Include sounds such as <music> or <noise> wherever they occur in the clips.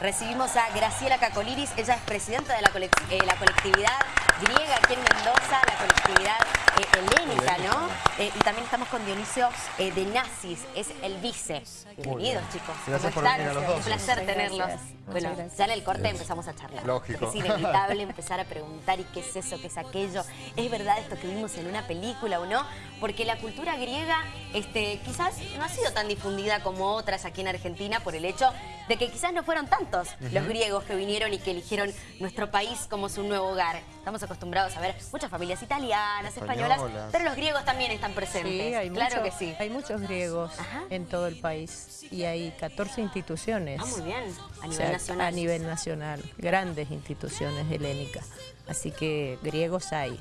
Recibimos a Graciela Cacoliris, ella es presidenta de la, eh, la colectividad griega aquí en Mendoza, la colectividad helénica, ¿no? Eh, y también estamos con Dionisio de Nazis, es el vice. Bienvenidos, chicos. Gracias por venir a los dos. Un placer tenerlos. Bueno, ya en el corte empezamos a charlar. Lógico. Es inevitable empezar a preguntar, ¿y qué es eso? ¿Qué es aquello? ¿Es verdad esto que vimos en una película o no? Porque la cultura griega este, quizás no ha sido tan difundida como otras aquí en Argentina por el hecho de que quizás no fueron tantos los griegos que vinieron y que eligieron nuestro país como su nuevo hogar. Estamos acostumbrados a ver muchas familias italianas, españolas, pero los griegos también están presentes. Sí, hay claro que sí. Hay muchos griegos en todo el país y hay 14 instituciones. Ah, muy bien, a nivel nacional. A nivel nacional, grandes instituciones helénicas. Así que griegos hay.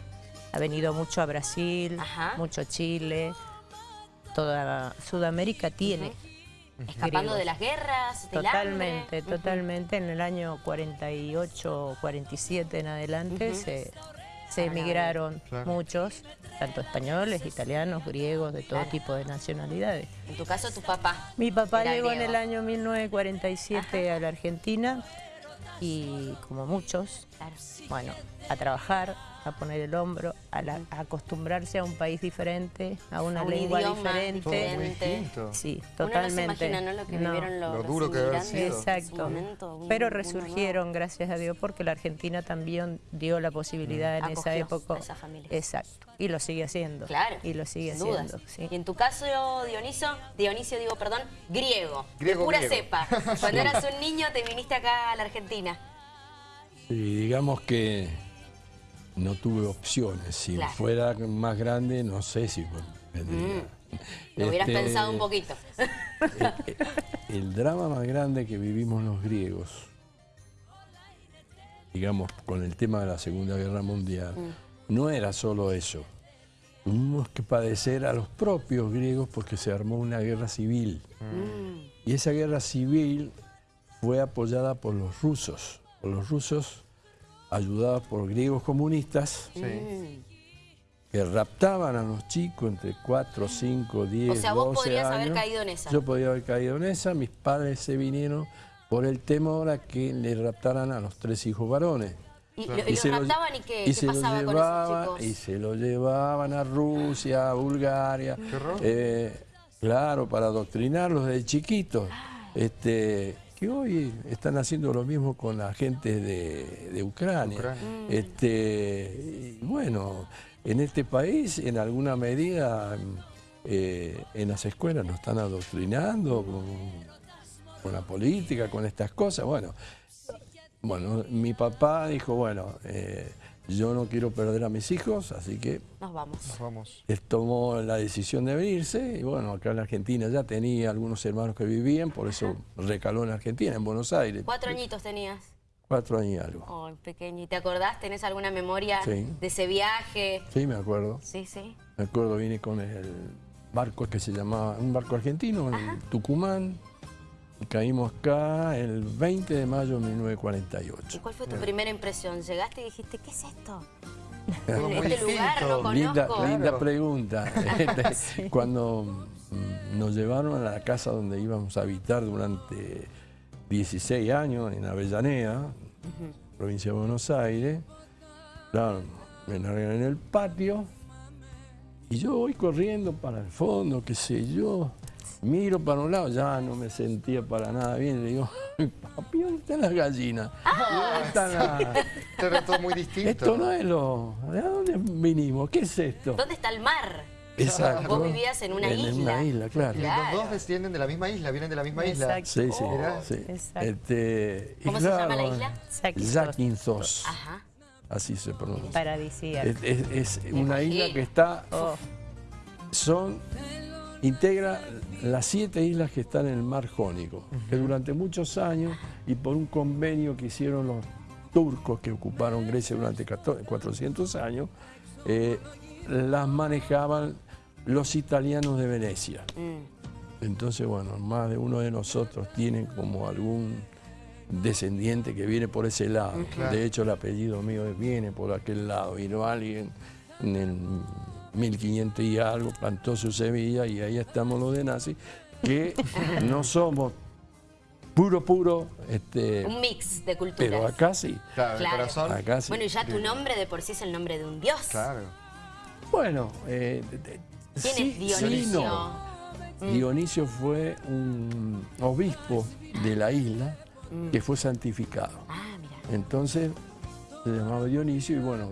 Ha venido mucho a Brasil, mucho a Chile, toda Sudamérica tiene. Escapando de las guerras, del Totalmente, totalmente. En el año 48, 47 en adelante se, emigraron muchos, tanto españoles, italianos, griegos, de todo tipo de nacionalidades. En tu caso, tu papá. Mi papá llegó en el año 1947 a la Argentina y como muchos, bueno, a trabajar, a poner el hombro, a, acostumbrarse a un país diferente, a una lengua diferente. distinto. Sí, totalmente. Uno no se imagina ¿no? lo que vivieron los, lo duro que debe sido. Exacto. Pero resurgieron, gracias a Dios, porque la Argentina también dio la posibilidad en esa época. A esa familia. Exacto. Y lo sigue haciendo. Claro. Y lo sigue haciendo. Y en tu caso, Dioniso, Dionisio, digo, perdón, griego. griego de pura cepa. <laughs> Cuando eras un niño te viniste acá a la Argentina. Sí, digamos que no tuve opciones. Si fuera más grande, no sé si vendría. Mm. Lo hubieras este, pensado un poquito. <laughs> El, el, drama más grande que vivimos los griegos, digamos, con el tema de la Segunda Guerra Mundial, mm. no era solo eso. Tuvimos que padecer a los propios griegos porque se armó una guerra civil. Mm. Y esa guerra civil fue apoyada por los rusos. Por los rusos ayudados por griegos comunistas que raptaban a los chicos entre 4, 5, 10, 12 O sea, vos podrías haber caído en esa. Yo podía haber caído en esa. Mis padres se vinieron por el temor a que le raptaran a los tres hijos varones. ¿Y, los raptaban y qué, pasaba con esos chicos? Y se lo llevaban a Rusia, a Bulgaria. ¿Qué eh, claro, para adoctrinarlos desde chiquitos. Este, que hoy están haciendo lo mismo con la gente de, Ucrania. Este, bueno, en este país, en alguna medida, eh, en las escuelas nos están adoctrinando con, la política, con estas cosas. Bueno, bueno mi papá dijo, bueno, eh, yo no quiero perder a mis hijos, así que nos vamos. Nos vamos. Él tomó la decisión de venirse y bueno, acá en la Argentina ya tenía algunos hermanos que vivían, por eso recaló en Argentina, en Buenos Aires. ¿Cuatro añitos tenías? Cuatro años y algo. Oh, pequeño. ¿Y te acordás? ¿Tenés alguna memoria de ese viaje? Sí, me acuerdo. Sí, sí. Me acuerdo, vine con el barco que se llamaba, un barco argentino, en Tucumán. Caímos acá el 20 de mayo de 1948. ¿Y cuál fue tu primera impresión? ¿Llegaste y dijiste, qué es esto? <laughs> este lugar no conozco. Linda, linda pregunta. <laughs> Este, cuando mm, nos llevaron a la casa donde íbamos a habitar durante 16 años, en Avellaneda, provincia de Buenos Aires, claro, me largan en el patio y yo voy corriendo para el fondo, qué sé yo, Miro para un lado, ya no me sentía para nada bien. Le digo, <laughs> papi, ¿dónde están las gallinas? Ah, ¿Dónde están las...? <laughs> Esto era todo muy distinto. Esto no es lo... ¿De dónde vinimos? ¿Qué es esto? ¿Dónde está el mar? Exacto. Vos vivías en una isla. En una isla, claro. Los dos descienden de la misma isla, vienen de la misma isla. Sí, sí. Oh. sí. Este, ¿Cómo se llama la isla? Zakynthos. Ajá. Así se pronuncia. Paradisíaca. Es, es, una isla que está... Oh. Son integra las siete islas que están en el mar Jónico, que durante muchos años y por un convenio que hicieron los turcos que ocuparon Grecia durante 400 años, eh, las manejaban los italianos de Venecia. Mm. Entonces, bueno, más de uno de nosotros tiene como algún descendiente que viene por ese lado. De hecho, el apellido mío viene por aquel lado. Y no alguien en el 1500 y algo, plantó su semilla y ahí estamos los de nazi, que <laughs> no somos puro, puro. Este, un mix de culturas. Pero acá sí. Claro, Claro. corazón. Acá sí. Bueno, y ya tu nombre de por sí es el nombre de un dios. Claro. Bueno, eh, de- de- ¿Quién sí, es Dionisio? sí, no. Dionisio fue un obispo de la isla que fue santificado. Ah, mira. Entonces se llamaba Dionisio y bueno,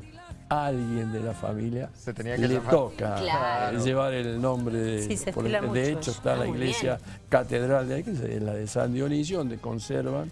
alguien de la familia Se tenía que le llamar. toca Claro. llevar el nombre de... Sí, se por- de hecho está Ah, la iglesia bien. catedral de ahí, que es la de San Dionisio, donde conservan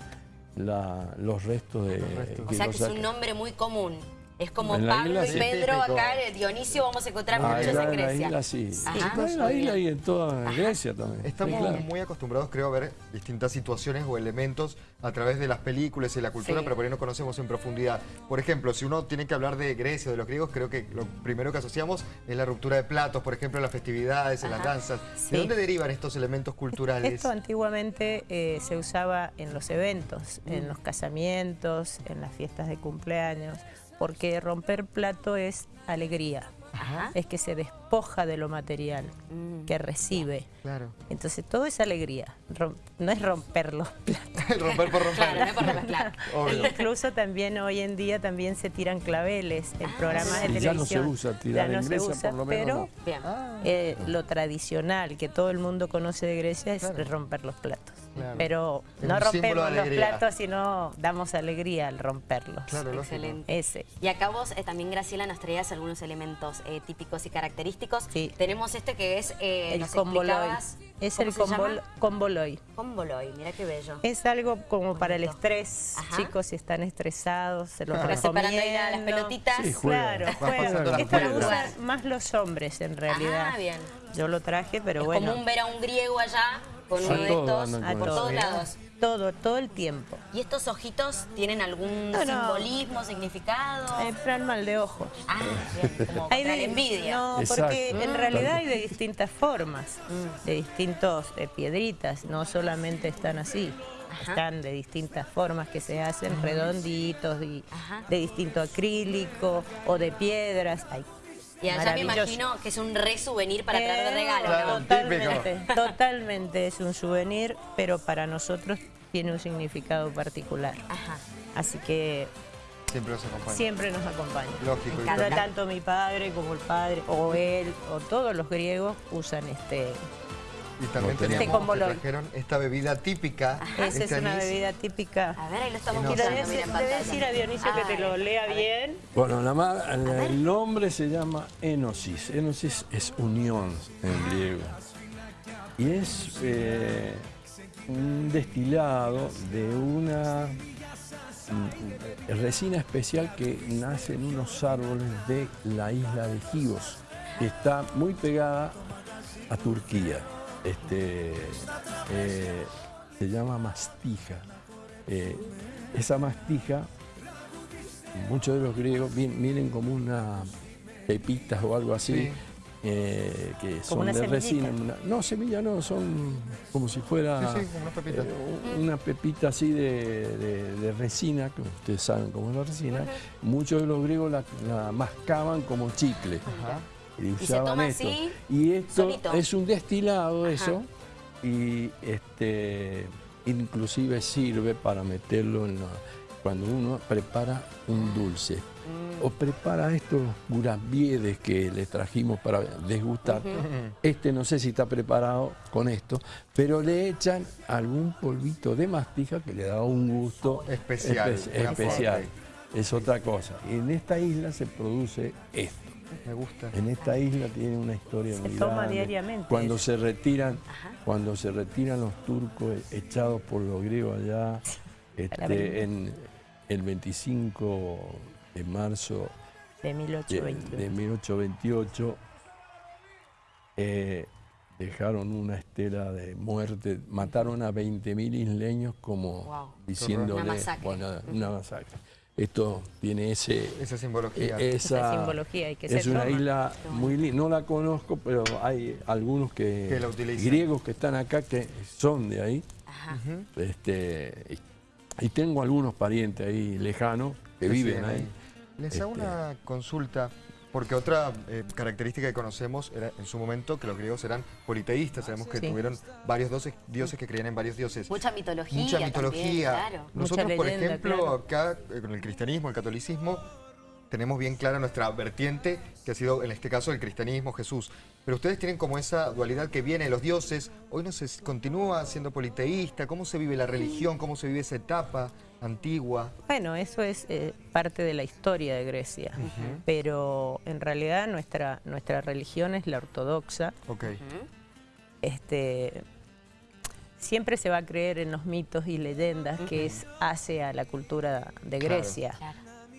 la- los restos de... restos. O sea que es un nombre muy común. Es como En Pablo isla y sí. Pedro, acá Dionisio vamos a encontrar Ah, muchos en en la Grecia. isla sí. Ajá. En la isla y en toda Grecia también. Estamos Sí, claro. muy acostumbrados, creo, a ver distintas situaciones o elementos a través de las películas y la cultura, Sí. pero por ahí no conocemos en profundidad. Por ejemplo, si uno tiene que hablar de Grecia o de los griegos, creo que lo primero que asociamos es la ruptura de platos, por ejemplo, en las festividades, en las danzas. Sí. ¿De dónde derivan estos elementos culturales? Esto antiguamente eh, se usaba en los eventos, en los casamientos, en las fiestas de cumpleaños, porque romper plato es alegría, Ajá. es que se despoja de lo material Mm. que recibe. Claro. Entonces todo es alegría, rom- no es romper los platos. <laughs> romper por romper. Claro, por romper, claro. <laughs> Obvio. Incluso también hoy en día también se tiran claveles en programas de Sí, ya no se televisión. usa tirar Ya no en se usa, por lo menos pero no. Ah, eh, lo tradicional que todo el mundo conoce de Grecia es Claro. romper los platos. Claro. Pero Es no un rompemos los platos, sino damos alegría al romperlos. claro. Excelente. Ese. Y acá vos eh, también, Graciela, nos traías algunos elementos eh, típicos y característicos. Sí. Tenemos este que es, eh, el explicabas, Es ¿cómo el llama? comboloy. Comboloy, mira qué bello. Es algo como para el estrés. Ajá. Chicos, si están estresados, se los Claro. Vas separando ahí la- las recomiendo. pelotitas. Sí, juega. Claro, juega. Esto lo usan más los hombres en realidad. Ah, bien. Yo lo traje, pero es bueno. común ver a un griego allá con uno de estos con por todos lados. Todo, todo el tiempo. ¿Y estos ojitos tienen algún No, no. simbolismo, significado? Eh, para el mal de ojos. Ah, bien, como Hay contra de- la envidia. No, Exacto. porque en Mm. realidad hay de distintas formas, de distintos eh, piedritas, no solamente están así. Ajá. Están de distintas formas que se hacen redonditos, y de distinto acrílico o de piedras. Ay, Y allá me imagino que es un re souvenir para traer de Eh, regalo, Claro, ¿no? Totalmente, <laughs> totalmente es un souvenir, pero para nosotros tiene un significado particular. Ajá. Así que Siempre nos acompaña. siempre nos acompaña. Lógico. Tanto mi padre como el padre, o él, o todos los griegos usan este. Y también Lo tenemos. teníamos Este comboloy. que trajeron esta bebida típica. Esa es este una anís. bebida típica. A ver, ahí lo estamos no mira decir- a pantalla. decir a Dionisio que te lo lea bien. Bueno, la el nombre se llama enosis. Enosis es unión en griego. Y es eh, un destilado de una mm, resina especial que nace en unos árboles de la isla de Gigos, que está muy pegada a Turquía. Este, eh, se llama mastija. Eh, esa mastija muchos de los griegos vienen como unas pepitas o algo así, Sí. eh, que son una de resina. una- no, semilla no, son como si fuera Sí, sí, como unas pepitas. eh, una pepita así de, de- de resina, que ustedes saben cómo es la resina. Muchos de los griegos la, la mascaban como chicle. Ajá. Y se usaban toma esto. así, y esto solito. es un destilado, Ajá. eso, y este inclusive sirve para meterlo en la- cuando uno prepara un dulce. Mm. O prepara estos gurambiedes que les trajimos para desgustar. Este no sé si está preparado con esto, pero le echan algún polvito de mastija que le da un gusto Especial, espe- especial. Es otra cosa. En esta isla se produce esto. Me gusta. En esta isla tiene una historia Se muy toma grande. diariamente Cuando se retiran, Ajá. cuando se retiran los turcos e- echados por los griegos allá, <laughs> este, en el 25 de marzo De de, 1820. de 1828, eh, dejaron una estela de muerte, mataron a 20.000 isleños como Wow. diciéndole, Una masacre. bueno, una masacre. Esto tiene ese, Esa simbología. eh, Esa esa, simbología y que es se una toma. isla muy linda. No la conozco, pero hay algunos que, Que la utilizan. griegos que están acá que son de ahí. Ajá. Este, y, y tengo algunos parientes ahí lejanos que Que viven ahí. Les hago Este- una consulta. Porque otra eh, característica que conocemos era en su momento que los griegos eran politeístas, sabemos que tuvieron varios dioses, que creían en varios dioses. Mucha mitología Mucha mitología. Nosotros, por ejemplo, acá eh, con el cristianismo, el catolicismo, tenemos bien clara nuestra vertiente, que ha sido en este caso el cristianismo, Jesús. Pero ustedes tienen como esa dualidad que viene de los dioses. Hoy no se continúa siendo politeísta. ¿Cómo se vive la religión? ¿Cómo se vive esa etapa antigua? Bueno, eso es eh, parte de la historia de Grecia. Pero en realidad nuestra, nuestra religión es la ortodoxa. Okay. Este, siempre se va a creer en los mitos y leyendas que es hace a la cultura de Grecia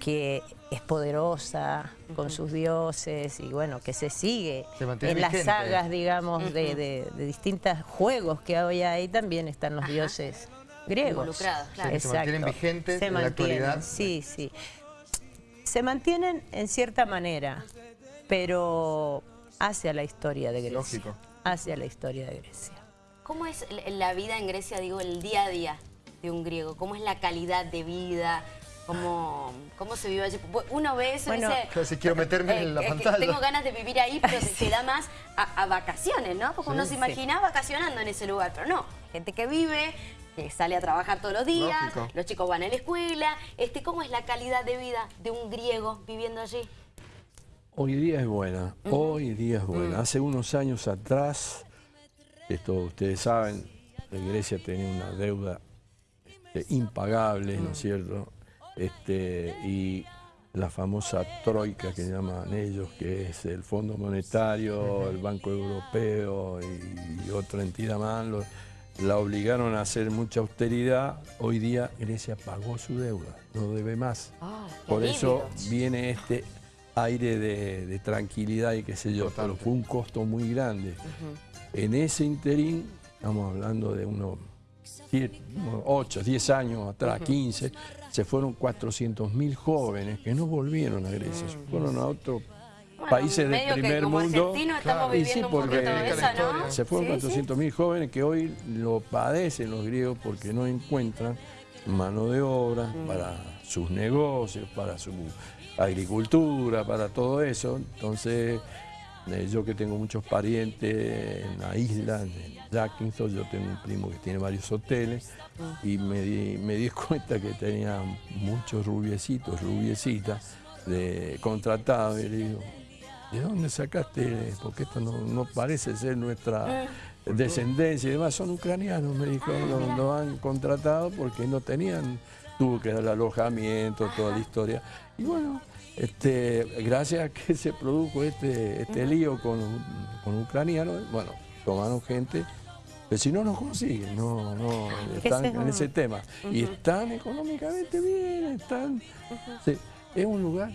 que es poderosa con sus dioses y bueno, que se sigue en las sagas, digamos, de, distintos juegos que hoy hay, también están los dioses griegos. claro. Se mantienen vigentes en la actualidad. Sí, sí. Se mantienen en cierta manera, pero hacia la historia de Grecia. Lógico. Hacia la historia de Grecia. ¿Cómo es la vida en Grecia, digo, el día a día de un griego? ¿Cómo es la calidad de vida? Cómo, cómo se vive allí. Uno ve eso y dice... Si quiero meterme en la pantalla. tengo ganas de vivir ahí, pero <laughs> se da más a, vacaciones, ¿no? Porque uno se imagina vacacionando en ese lugar, pero no. Gente que vive, que sale a trabajar todos los días, los chicos van a la escuela. Este, ¿Cómo es la calidad de vida de un griego viviendo allí? Hoy día es buena, hoy día es buena. Hace unos años atrás, esto ustedes saben, Grecia tenía una deuda este, impagable, ¿no es cierto? Este, y la famosa troika que llaman ellos, que es el Fondo Monetario, el Banco Europeo y, otra entidad más, la obligaron a hacer mucha austeridad. Hoy día Grecia pagó su deuda, no debe más. Ah, Por eso viene este aire de, tranquilidad y qué sé yo, pero fue un costo muy grande. En ese interín, estamos hablando de unos 8, 10 años atrás, 15, se fueron 400.000 jóvenes que no volvieron a Grecia, se fueron a otros países del primer mundo. y sí, porque se fueron 400.000 jóvenes que hoy lo padecen los griegos porque no encuentran mano de obra mm. para sus negocios, para su agricultura, para todo eso. Entonces, yo que tengo muchos parientes en la isla, en Jackington, yo tengo un primo que tiene varios hoteles y me di, me di <laughs> cuenta que tenía muchos rubiecitos, rubiecitas de contratados y le digo, ¿de dónde sacaste? Porque esto no, parece ser nuestra descendencia y demás, son ucranianos, me dijo, lo, lo han contratado porque no tenían, tuvo que dar alojamiento, toda la historia. Y bueno, este, gracias a que se produjo este, este lío con, con ucranianos, bueno, tomaron gente, pero si no nos consiguen, no, no, están en ese tema. Y están económicamente bien, están... es un lugar,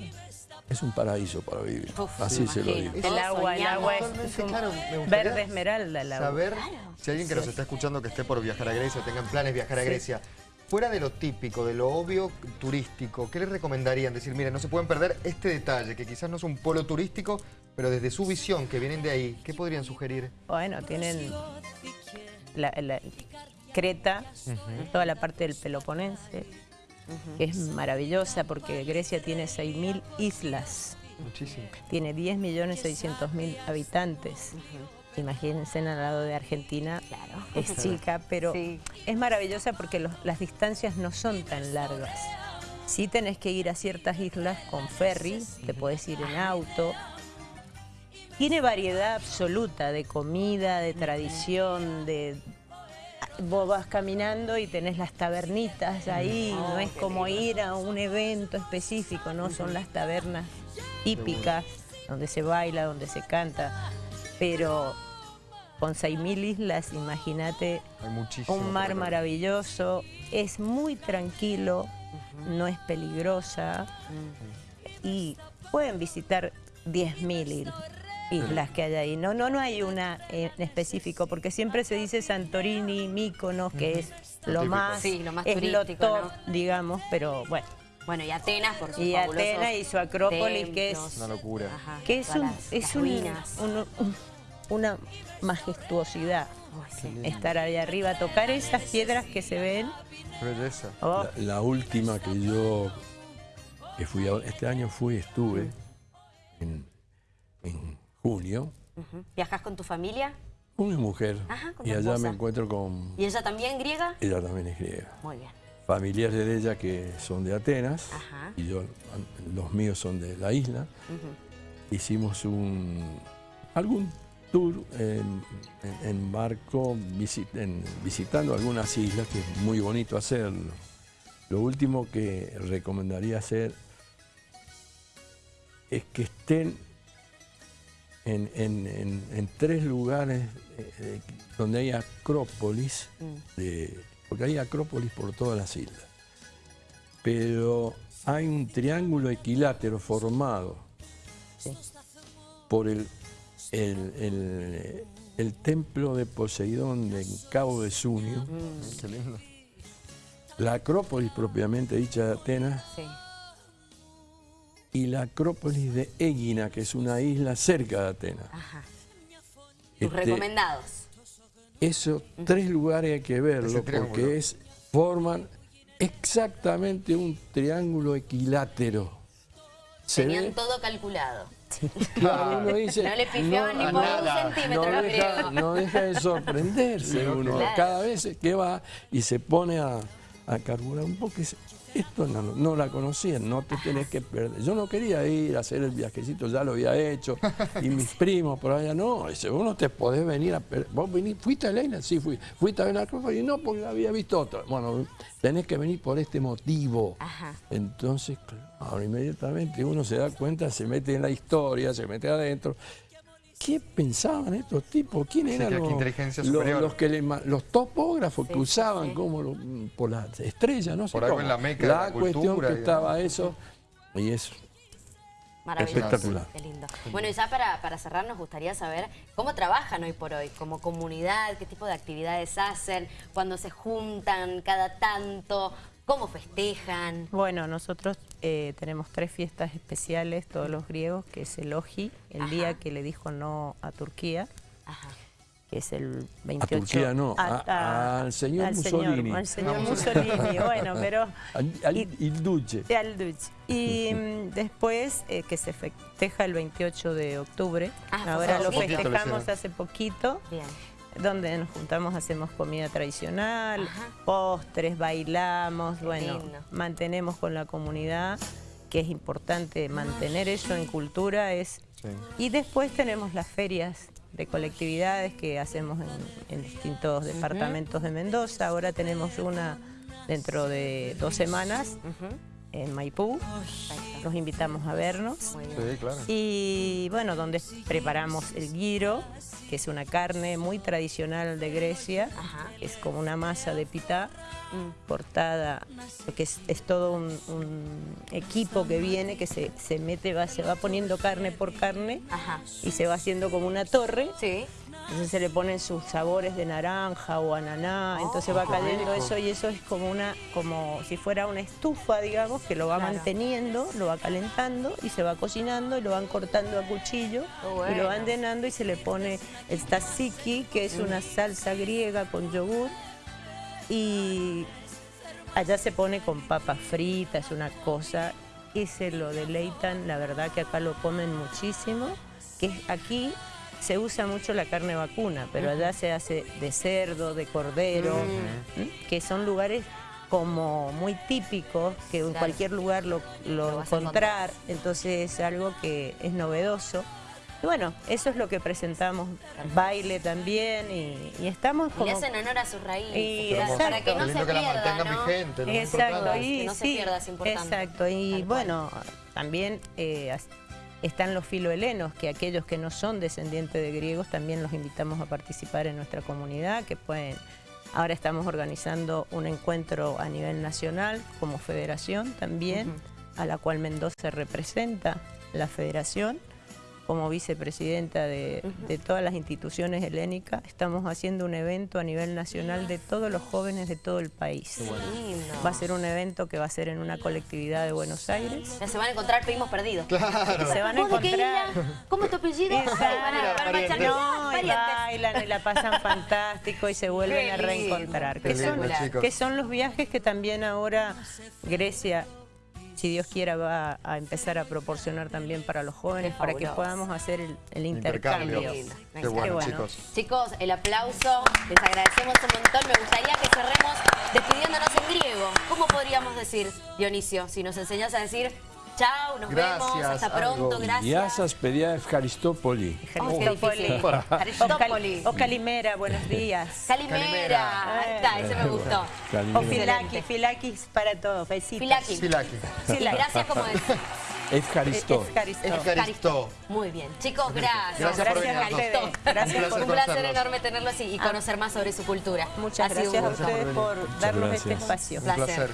es un paraíso para vivir, así se lo digo. El agua, el agua es verde esmeralda. El agua. Saber si alguien que nos está escuchando que esté por viajar a Grecia, tengan planes de viajar a Grecia, Fuera de lo típico, de lo obvio turístico, ¿qué les recomendarían? Decir, miren, no se pueden perder este detalle, que quizás no es un polo turístico, pero desde su visión, que vienen de ahí, ¿qué podrían sugerir? Bueno, tienen la, Creta, toda la parte del Peloponense, que es maravillosa porque Grecia tiene 6.000 islas. Muchísimo. Tiene 10.600.000 habitantes imagínense al lado de Argentina, es <laughs> chica, pero es maravillosa porque las distancias no son tan largas. Sí tenés que ir a ciertas islas con ferry, te podés ir en auto. Tiene variedad absoluta de comida, de tradición, de... Vos vas caminando y tenés las tabernitas ahí, oh, no es como ir a un evento específico, no, son las tabernas típicas, donde se baila, donde se canta, pero con 6.000 islas, imagínate, un mar maravilloso, es muy tranquilo, no es peligrosa. Y pueden visitar 10.000 islas que hay ahí. No, no, no hay una en específico, porque siempre se dice Santorini, Míconos, que es lo más, sí, lo más es lo top, digamos, pero bueno. Bueno, y Atenas por su Y Atenas y su Acrópolis, que es... Una locura. que es un, es un, una majestuosidad. Estar ahí arriba, tocar esas piedras que se ven. Oh. La, última que yo, que fui este año fui, estuve, en, junio. ¿Viajas con tu familia? Con mi mujer. y allá me encuentro con... ¿Y ella también griega? Ella también es griega. Muy bien. Familiares de ella que son de Atenas y yo, los míos son de la isla. Hicimos un algún tour en, barco visitando algunas islas, que es muy bonito hacerlo. Lo último que recomendaría hacer es que estén en, tres lugares eh, eh, donde hay acrópolis, mm. Porque hay acrópolis por todas las islas, pero hay un triángulo equilátero formado por el, el, templo de Poseidón de Cabo de Sunio, mm. la acrópolis propiamente dicha de Atenas, y la Acrópolis de Egina, que es una isla cerca de Atenas. Ajá. Este, recomendados. Esos tres lugares hay que verlo porque es, forman exactamente un triángulo equilátero. Tenían todo calculado. Claro, uno <laughs> dice, no le pifiaban ni por un centímetro. No deja, no deja de sorprenderse uno. Cada vez que va y se pone a, a carburar un poco, esto no, la conocían, no te tenés que perder. Yo no quería ir a hacer el viajecito, ya lo había hecho, <laughs> y mis primos por allá, no, dice, vos no te podés venir a perder. ¿Vos venís, fuiste a Elena? Sí, fui. ¿Fuiste a ver a Y no, porque había visto otra. Bueno, tenés que venir por este motivo. Entonces, claro, inmediatamente uno se da cuenta, se mete en la historia, se mete adentro, ¿Qué pensaban estos tipos? ¿Quién eran los, que los topógrafos que usaban como por las estrellas? No sé por algo en la meca la, cuestión que estaba eso y eso. Maravilloso. Espectacular. Qué lindo. Bueno, y ya para, para cerrar nos gustaría saber cómo trabajan hoy por hoy, como comunidad, qué tipo de actividades hacen, cuando se juntan cada tanto, ¿Cómo festejan? Bueno, nosotros eh, tenemos tres fiestas especiales, todos los griegos, que es el Oji, el día que le dijo no a Turquía, que es el 28... A Turquía no, al señor Mussolini. al señor Mussolini, bueno, pero... <laughs> Al, al il Duce. Al Duce. Y mm, después eh, que se festeja el 28 de octubre, ah, ahora lo festejamos hace poquito. Bien donde nos juntamos, hacemos comida tradicional, postres, bailamos, bueno, mantenemos con la comunidad, que es importante mantener eso en cultura. es Y después tenemos las ferias de colectividades que hacemos en, distintos departamentos de Mendoza. Ahora tenemos una dentro de dos semanas en Maipú. Los invitamos a vernos. Sí, claro. Y bueno, donde preparamos el guiro, que es una carne muy tradicional de Grecia. Es como una masa de pitá mm. cortada, que es, todo un, equipo que viene, que se, mete, va, se va poniendo carne por carne y se va haciendo como una torre. Sí. Entonces se le ponen sus sabores de naranja o ananá, oh, entonces va cayendo eso y eso es como una, como si fuera una estufa, digamos, que lo va manteniendo, lo va calentando y se va cocinando y lo van cortando a cuchillo y lo van llenando y se le pone el tzatziki, que es una salsa griega con yogur y allá se pone con papas fritas, una cosa y se lo deleitan, la verdad que acá lo comen muchísimo, que aquí se usa mucho la carne vacuna, pero allá se hace de cerdo, de cordero, que son lugares como muy típicos, que en cualquier lugar lo, lo, encontrar, entonces es algo que es novedoso. Y bueno, eso es lo que presentamos, baile también y, estamos como... Y hacen honor a sus raíces, para que no se pierda, ¿no? exacto, y, que no se pierda, es importante. Exacto, y bueno, también eh, están los filohelenos, que aquellos que no son descendientes de griegos también los invitamos a participar en nuestra comunidad, que pueden... Ahora estamos organizando un encuentro a nivel nacional como federación también, a la cual Mendoza representa la federación como vicepresidenta de, todas las instituciones helénicas, estamos haciendo un evento a nivel nacional de todos los jóvenes de todo el país. Va a ser un evento que va a ser en una colectividad de Buenos Aires. Ya se van a encontrar primos perdidos. Claro. Se van a encontrar. ¿Cómo es tu apellido? no, y bailan y la pasan fantástico y se vuelven a reencontrar. Que son, que son los viajes que también ahora Grecia si Dios quiera, va a empezar a proporcionar también para los jóvenes, para que podamos hacer el, intercambio. Qué bueno, chicos. Chicos, el aplauso, les agradecemos un montón. Me gustaría que cerremos despidiéndonos en griego. ¿Cómo podríamos decir, Dionisio, si nos enseñas a decir Chao, nos Gracias, vemos. Hasta pronto. Gracias. Gracias, pedía Eucaristopoli. Eucaristopoli. O Calimera, buenos días. Calimera. Ahí está, ese me gustó. Calimera. O Filaki, Filakis para todos. Besitos. Filaki. Filaki. Gracias, como decía. Eucaristó. Eucaristó. Muy bien. Chicos, gracias. Gracias, por gracias venir. Gracias un placer, placer enorme tenerlos y, y conocer más sobre su cultura. Muchas gracias a ustedes por darnos este espacio. Un placer.